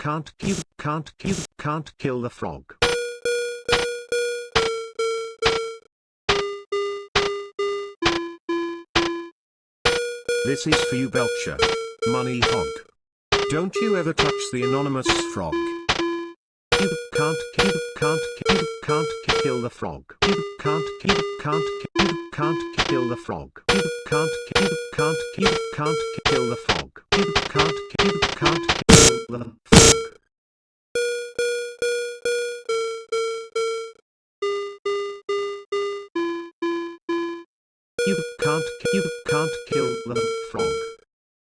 can't you can't you can't kill the frog. This is for you Belcher. Money hog. Don't you ever touch the anonymous frog. You can't you can't you can't kill the frog. You can't you can't you can't kill the frog. You can't you can't you can't kill the frog. You can't you can't kill the frog. You can't you can't kill the frog.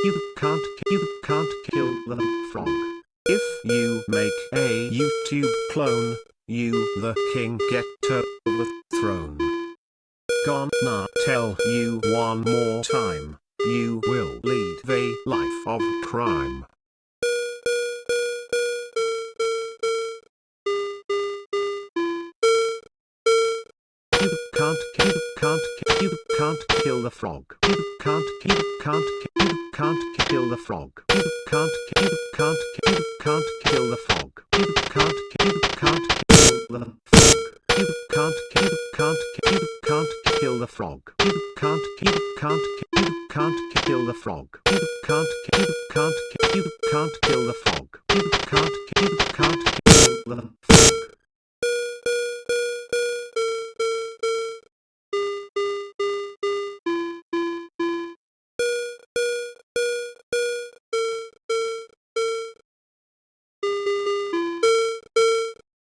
You can't you can't kill the frog. If you make a YouTube clone, you the king get to the throne. Gonna tell you one more time, you will lead a life of crime. You can't you can't you can't kill the frog. You can't you can't you can't kill the frog. You can't you can't you can't kill the frog. You can't you can't kill the frog. You can't you can't you can't kill the frog. You can't you can't you can't kill the frog. You can't you can't you can't kill the frog. You can't you can't.